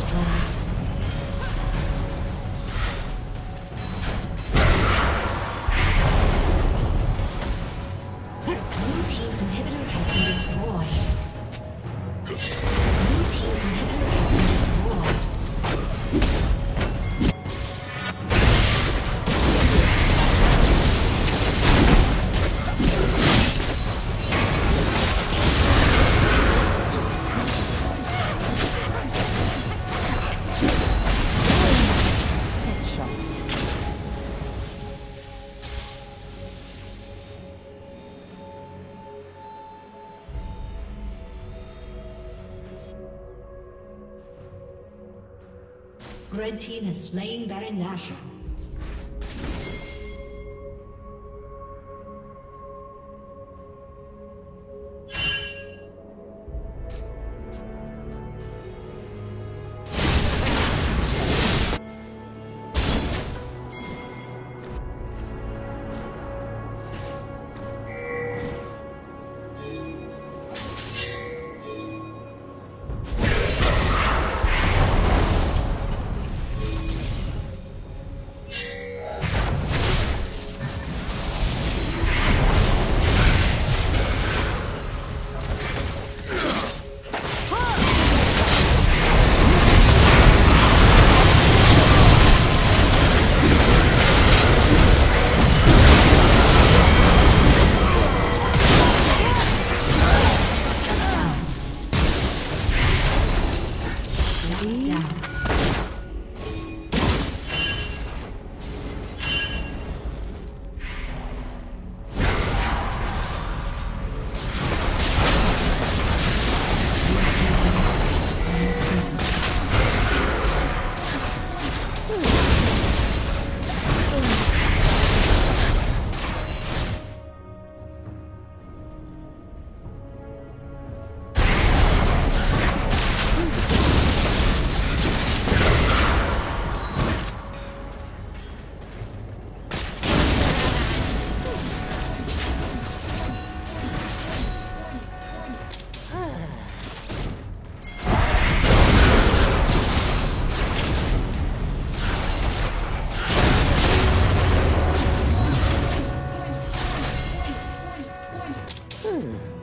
destroyed. Red team has slain Baron Nashor. Boom.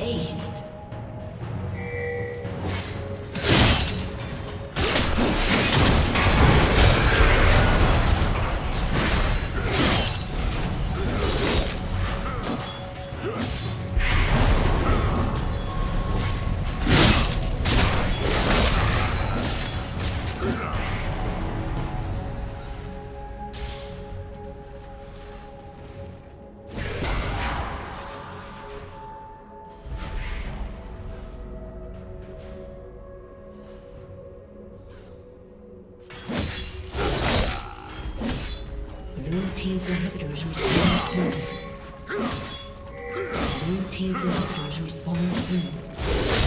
Aced. Team's inhibitors respond soon. Blue team's Visitors respawn soon.